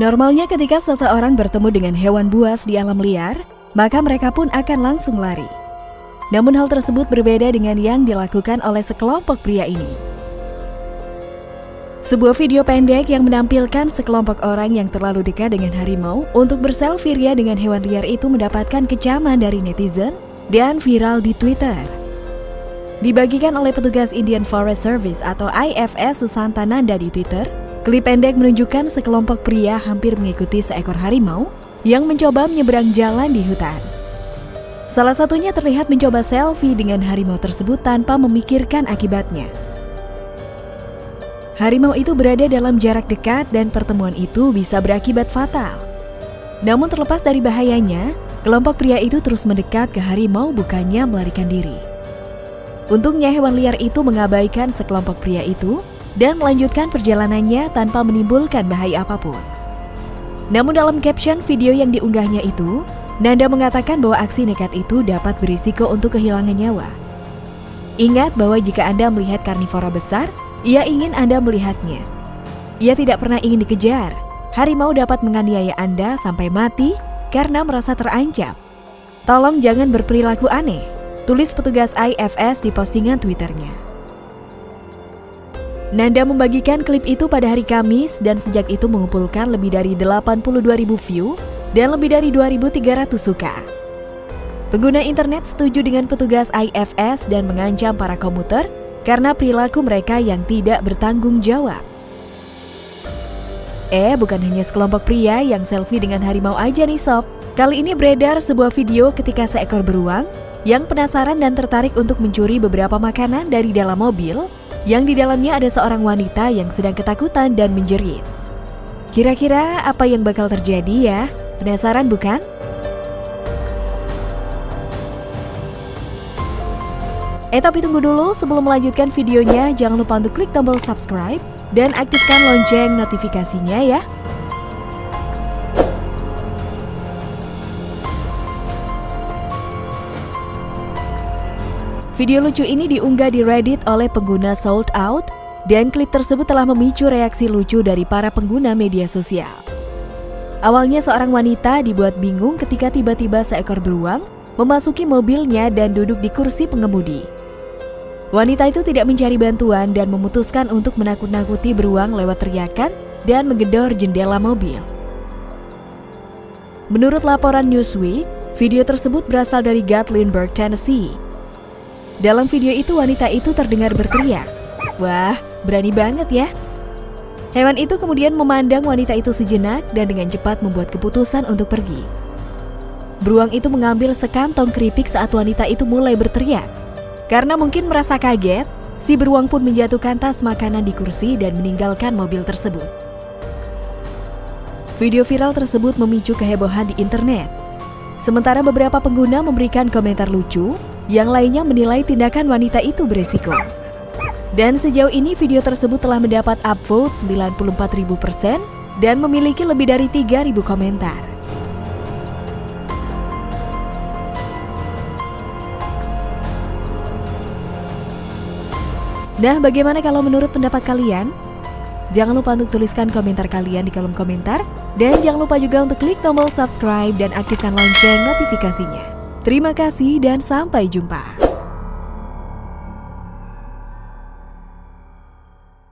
Normalnya ketika seseorang bertemu dengan hewan buas di alam liar, maka mereka pun akan langsung lari. Namun hal tersebut berbeda dengan yang dilakukan oleh sekelompok pria ini. Sebuah video pendek yang menampilkan sekelompok orang yang terlalu dekat dengan harimau untuk berselfie ria dengan hewan liar itu mendapatkan kecaman dari netizen dan viral di Twitter. Dibagikan oleh petugas Indian Forest Service atau IFS Susantananda di Twitter, Klip pendek menunjukkan sekelompok pria hampir mengikuti seekor harimau yang mencoba menyeberang jalan di hutan. Salah satunya terlihat mencoba selfie dengan harimau tersebut tanpa memikirkan akibatnya. Harimau itu berada dalam jarak dekat dan pertemuan itu bisa berakibat fatal. Namun terlepas dari bahayanya, kelompok pria itu terus mendekat ke harimau bukannya melarikan diri. Untungnya hewan liar itu mengabaikan sekelompok pria itu dan melanjutkan perjalanannya tanpa menimbulkan bahaya apa pun. Namun dalam caption video yang diunggahnya itu, Nanda mengatakan bahwa aksi nekat itu dapat berisiko untuk kehilangan nyawa. Ingat bahwa jika Anda melihat karnivora besar, ia ingin Anda melihatnya. Ia tidak pernah ingin dikejar. Harimau dapat menganiaya Anda sampai mati karena merasa terancam. Tolong jangan berperilaku aneh, tulis petugas IFS di postingan Twitternya. Nanda membagikan klip itu pada hari Kamis dan sejak itu mengumpulkan lebih dari 82 ribu view dan lebih dari 2.300 suka. Pengguna internet setuju dengan petugas IFS dan mengancam para komuter karena perilaku mereka yang tidak bertanggung jawab. Eh, bukan hanya sekelompok pria yang selfie dengan harimau aja nih sob. Kali ini beredar sebuah video ketika seekor beruang yang penasaran dan tertarik untuk mencuri beberapa makanan dari dalam mobil yang di dalamnya ada seorang wanita yang sedang ketakutan dan menjerit. Kira-kira apa yang bakal terjadi ya? Penasaran bukan? Eh tapi tunggu dulu, sebelum melanjutkan videonya jangan lupa untuk klik tombol subscribe dan aktifkan lonceng notifikasinya ya. Video lucu ini diunggah di Reddit oleh pengguna Sold Out dan klip tersebut telah memicu reaksi lucu dari para pengguna media sosial. Awalnya seorang wanita dibuat bingung ketika tiba-tiba seekor beruang memasuki mobilnya dan duduk di kursi pengemudi. Wanita itu tidak mencari bantuan dan memutuskan untuk menakut-nakuti beruang lewat teriakan dan menggedor jendela mobil. Menurut laporan Newsweek, video tersebut berasal dari Gatlinburg, Tennessee, dalam video itu wanita itu terdengar berteriak. Wah, berani banget ya. Hewan itu kemudian memandang wanita itu sejenak dan dengan cepat membuat keputusan untuk pergi. Beruang itu mengambil sekantong keripik saat wanita itu mulai berteriak. Karena mungkin merasa kaget, si beruang pun menjatuhkan tas makanan di kursi dan meninggalkan mobil tersebut. Video viral tersebut memicu kehebohan di internet. Sementara beberapa pengguna memberikan komentar lucu yang lainnya menilai tindakan wanita itu beresiko. Dan sejauh ini video tersebut telah mendapat upvote 94.000% dan memiliki lebih dari 3.000 komentar. Nah, bagaimana kalau menurut pendapat kalian? Jangan lupa untuk tuliskan komentar kalian di kolom komentar. Dan jangan lupa juga untuk klik tombol subscribe dan aktifkan lonceng notifikasinya. Terima kasih dan sampai jumpa.